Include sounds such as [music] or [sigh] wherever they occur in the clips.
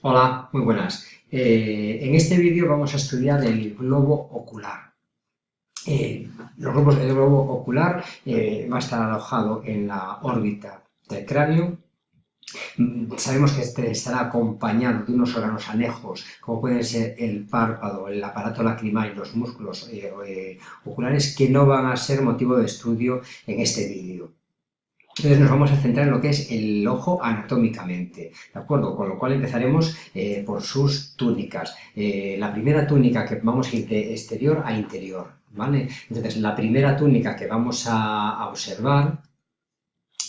Hola, muy buenas. Eh, en este vídeo vamos a estudiar el globo ocular. Eh, el globo ocular eh, va a estar alojado en la órbita del cráneo. Mm, sabemos que este estará acompañado de unos órganos anejos, como pueden ser el párpado, el aparato lacrimal y los músculos oculares, que no van a ser motivo de estudio en este vídeo. Entonces nos vamos a centrar en lo que es el ojo anatómicamente, ¿de acuerdo? Con lo cual empezaremos eh, por sus túnicas. Eh, la primera túnica que vamos a ir de exterior a interior, ¿vale? Entonces la primera túnica que vamos a, observar,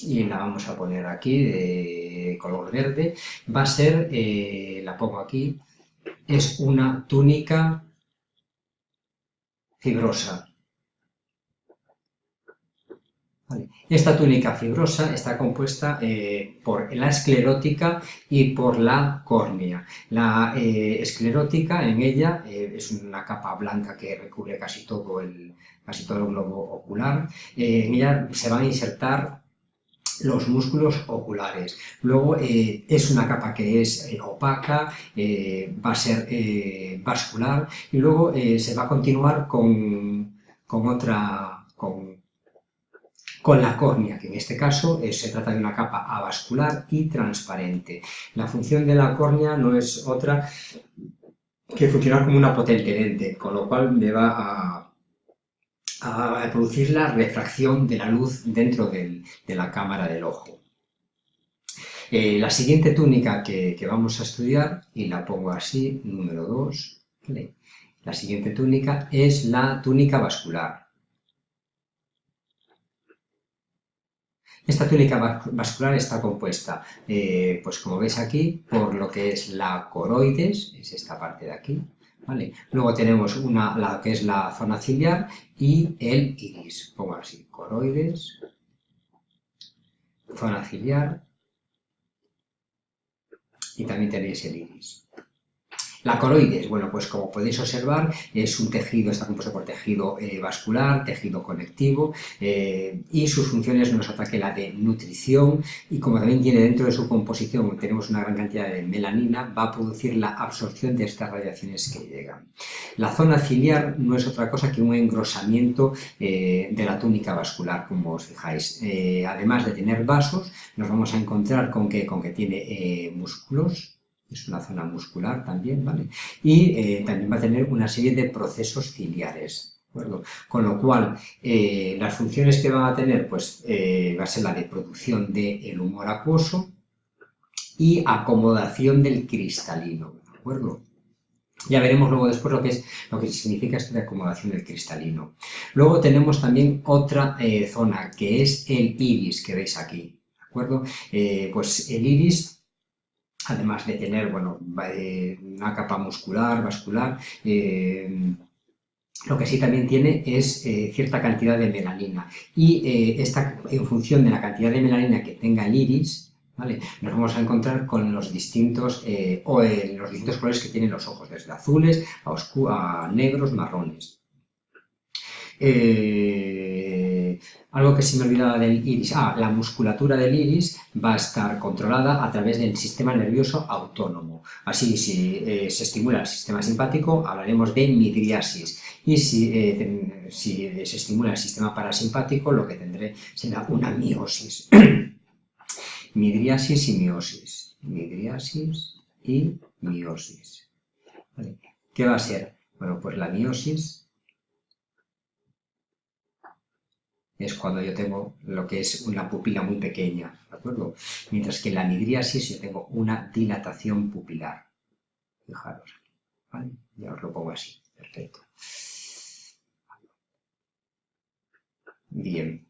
y la vamos a poner aquí de color verde, va a ser, eh, la pongo aquí, es una túnica fibrosa, esta túnica fibrosa está compuesta eh, por la esclerótica y por la córnea. La eh, esclerótica en ella eh, es una capa blanca que recubre casi todo el, casi todo el globo ocular. en ella se van a insertar los músculos oculares. Luego es una capa que es opaca, va a ser vascular y luego se va a continuar con, con otra, con con la córnea, que en este caso eh, se trata de una capa avascular y transparente. La función de la córnea no es otra que funcionar como una potente lente, con lo cual me va a, producir la refracción de la luz dentro de la cámara del ojo. Eh, la siguiente túnica que, vamos a estudiar, y la pongo así, número 2, la siguiente túnica es la túnica vascular. Esta túnica vascular está compuesta, eh, pues como veis aquí, por lo que es la coroides, es esta parte de aquí, ¿vale? Luego tenemos una, la que es la zona ciliar y el iris, pongo así, coroides, zona ciliar y también tenéis el iris. La coroides, bueno, pues como podéis observar, es un tejido, está compuesto por tejido eh, vascular, tejido conectivo, eh, y sus funciones no es otra que la de nutrición, y como también tiene dentro de su composición, tenemos una gran cantidad de melanina, va a producir la absorción de estas radiaciones que llegan. La zona ciliar no es otra cosa que un engrosamiento eh, de la túnica vascular, como os fijáis. además de tener vasos, nos vamos a encontrar con que, con que tiene músculos, es una zona muscular también, ¿vale? Y eh, también va a tener una serie de procesos ciliares, ¿de acuerdo? Con lo cual, eh, las funciones que van a tener, pues, eh, va a ser la de producción del humor acuoso y acomodación del cristalino, ¿de acuerdo? Ya veremos luego después lo que, es, lo que significa esto de acomodación del cristalino. Luego tenemos también otra zona, que es el iris, que veis aquí, ¿de acuerdo? pues el iris además de tener bueno, una capa muscular, vascular, eh, lo que sí también tiene es eh, cierta cantidad de melanina. Y eh, esta, en función de la cantidad de melanina que tenga el iris, ¿vale? nos vamos a encontrar con los distintos, o, los distintos colores que tienen los ojos, desde azules a, a negros, marrones. Algo que se me olvidaba del iris, ah, la musculatura del iris va a estar controlada a través del sistema nervioso autónomo. Así, si eh, se estimula el sistema simpático, hablaremos de midriasis. Y si, eh, si se estimula el sistema parasimpático, lo que tendré será una miosis. [clears throat] midriasis y miosis. Midriasis y miosis. ¿Qué va a ser? Bueno, pues la miosis es cuando yo tengo lo que es una pupila muy pequeña, ¿de acuerdo? Mientras que en la midriasis yo tengo una dilatación pupilar. Fijaros aquí, ¿vale? Ya os lo pongo así, perfecto. Bien,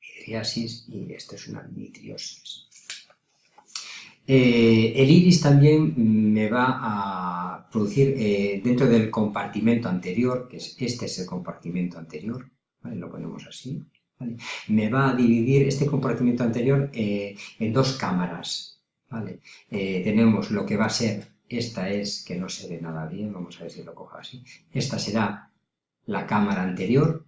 midriasis y esto es una midriosis. Eh, el iris también me va a producir eh, dentro del compartimento anterior, que es este es el compartimento anterior, lo ponemos así, me va a dividir este compartimiento anterior eh, en dos cámaras, ¿vale? Eh, tenemos lo que va a ser, esta es, que no se ve nada bien, vamos a ver si lo cojo así, esta será la cámara anterior,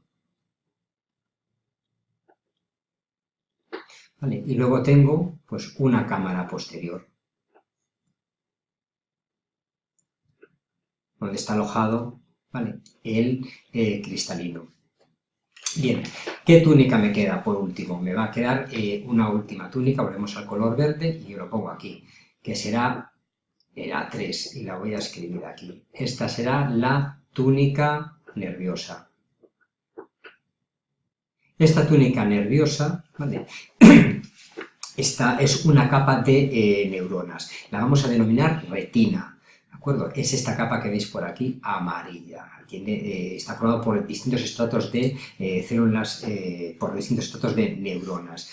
¿vale? Y luego tengo, pues, una cámara posterior. donde está alojado ¿vale? el eh, cristalino. Bien, ¿qué túnica me queda por último? Me va a quedar eh, una última túnica, volvemos al color verde y yo lo pongo aquí, que será la 3 y la voy a escribir aquí. Esta será la túnica nerviosa. Esta túnica nerviosa, ¿vale? [clears throat] Esta es una capa de eh, neuronas. La vamos a denominar retina, ¿de acuerdo? Es esta capa que veis por aquí, amarilla. Eh, está formado por distintos estratos de eh, células, por distintos estratos de neuronas.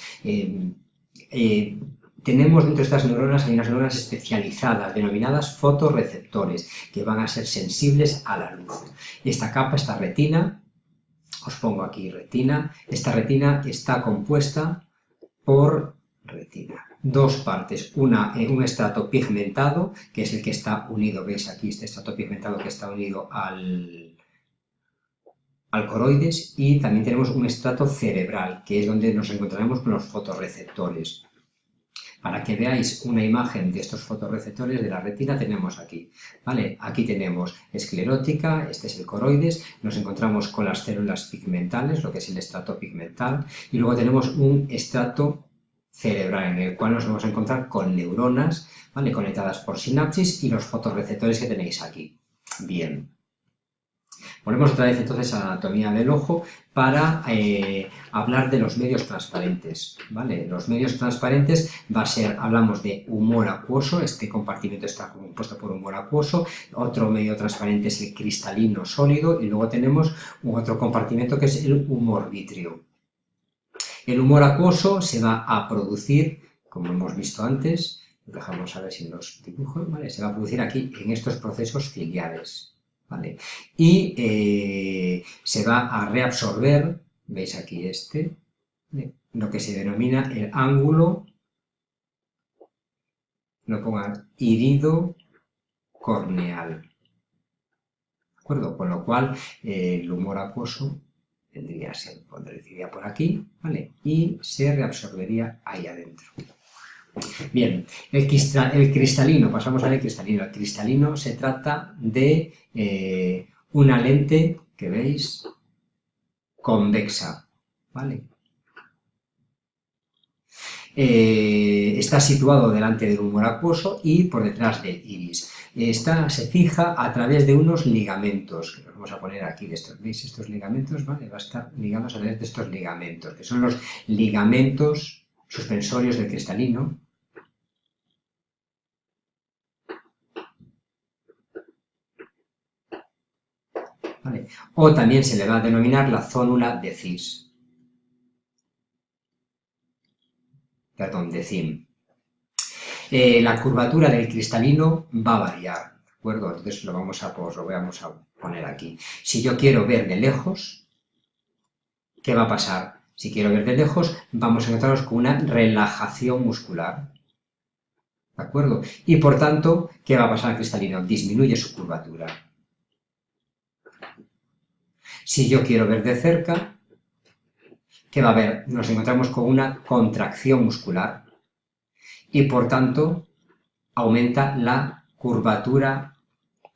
tenemos dentro de estas neuronas, hay unas neuronas especializadas, denominadas fotorreceptores, que van a ser sensibles a la luz. Esta capa, esta retina, os pongo aquí retina, esta retina está compuesta por retina. Dos partes, una, eh, un estrato pigmentado, que es el que está unido, veis aquí este estrato pigmentado que está unido al, al coroides, y también tenemos un estrato cerebral, que es donde nos encontraremos con los fotorreceptores. Para que veáis una imagen de estos fotorreceptores de la retina tenemos aquí, ¿vale? Aquí tenemos esclerótica, este es el coroides, nos encontramos con las células pigmentales, lo que es el estrato pigmental, y luego tenemos un estrato cerebral, en el cual nos vamos a encontrar con neuronas ¿vale? conectadas por sinapsis y los fotorreceptores que tenéis aquí. Bien. Volvemos otra vez entonces a la anatomía del ojo para eh, hablar de los medios transparentes. ¿vale? Los medios transparentes va a ser, hablamos de humor acuoso, este compartimento está compuesto por humor acuoso, otro medio transparente es el cristalino sólido y luego tenemos otro compartimento que es el humor vítreo. El humor acuoso se va a producir, como hemos visto antes, dejamos a ver si los dibujos, ¿vale? Se va a producir aquí en estos procesos ciliares, ¿vale? Y eh, se va a reabsorber, veis aquí este, lo que se denomina el ángulo, no pongan irido corneal, ¿de acuerdo? Con lo cual, eh, el humor acuoso tendría, se pondría por aquí, ¿vale? Y se reabsorbería ahí adentro. Bien, el, cristalino, pasamos al cristalino. El cristalino se trata de eh, una lente que veis convexa, ¿vale? Eh, está situado delante del humor acuoso y por detrás del iris. Esta se fija a través de unos ligamentos, que los vamos a poner aquí, estos, ¿veis? Estos ligamentos, ¿vale? Va a estar ligados a través de estos ligamentos, que son los ligamentos suspensorios del cristalino, ¿Vale? O también se le va a denominar la zónula de cis. Perdón, de CIM. Eh, la curvatura del cristalino va a variar, ¿de acuerdo? Entonces lo, vamos a, lo vamos a poner aquí. Si yo quiero ver de lejos, ¿qué va a pasar? Si quiero ver de lejos, vamos a encontrarnos con una relajación muscular, ¿de acuerdo? Y por tanto, ¿qué va a pasar al cristalino? Disminuye su curvatura. Si yo quiero ver de cerca, ¿qué va a haber? Nos encontramos con una contracción muscular, y por tanto aumenta la curvatura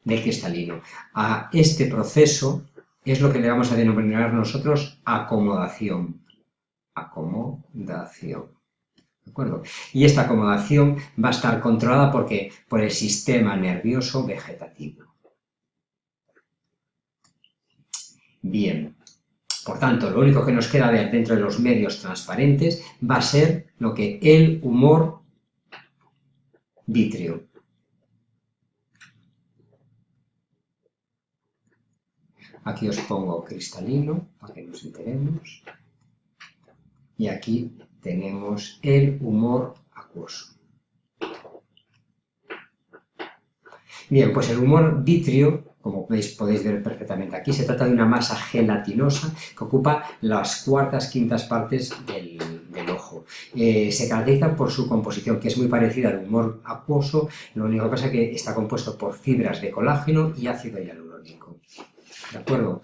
del cristalino. A este proceso es lo que le vamos a denominar nosotros acomodación. Acomodación. ¿De acuerdo? Y esta acomodación va a estar controlada porque, por el sistema nervioso vegetativo. Bien, por tanto, lo único que nos queda ver dentro de los medios transparentes va a ser lo que el humor vítreo. Aquí os pongo cristalino para que nos enteremos. Y aquí tenemos el humor acuoso. Bien, pues el humor vitrio, como veis, podéis ver perfectamente aquí, se trata de una masa gelatinosa que ocupa las cuartas, quintas partes del, eh, se caracteriza por su composición, que es muy parecida al humor acuoso, lo único que pasa es que está compuesto por fibras de colágeno y ácido hialurónico. ¿De acuerdo?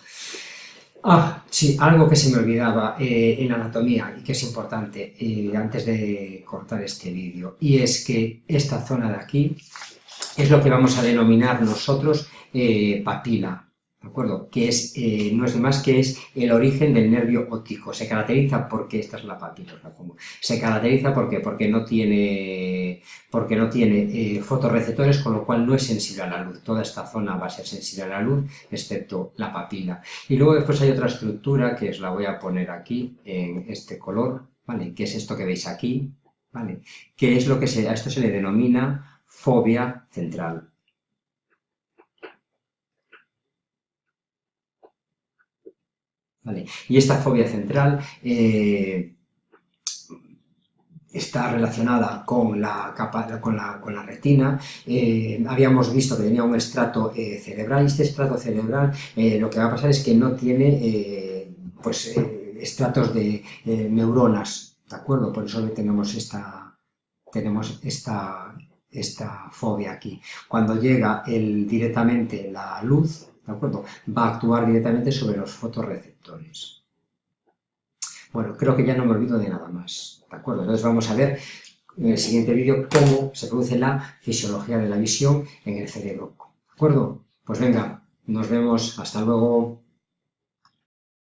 Ah, sí, algo que se me olvidaba eh, en anatomía y que es importante eh, antes de cortar este vídeo, y es que esta zona de aquí, es lo que vamos a denominar nosotros papila, ¿de acuerdo? Que es, eh, no es más que es el origen del nervio óptico. Se caracteriza porque, esta es la papila, la pongo. Se caracteriza porque, porque no tiene, porque no tiene eh, fotorreceptores, con lo cual no es sensible a la luz. Toda esta zona va a ser sensible a la luz, excepto la papila. Y luego después hay otra estructura, que os la voy a poner aquí, en este color, ¿vale? Que es esto que veis aquí, ¿vale? Que es lo que se, a esto se le denomina fobia central. Y esta fobia central eh, está relacionada con la, retina. Eh, habíamos visto que tenía un estrato eh, cerebral y este estrato cerebral lo que va a pasar es que no tiene pues, estratos de neuronas, ¿de acuerdo? Por eso tenemos esta, tenemos esta, esta fobia aquí. Cuando llega directamente la luz, ¿de acuerdo? Va a actuar directamente sobre los fotorreceptores. Bueno, creo que ya no me olvido de nada más, ¿de acuerdo? Entonces vamos a ver en el siguiente vídeo cómo se produce la fisiología de la visión en el cerebro, ¿de acuerdo? Pues venga, nos vemos, hasta luego.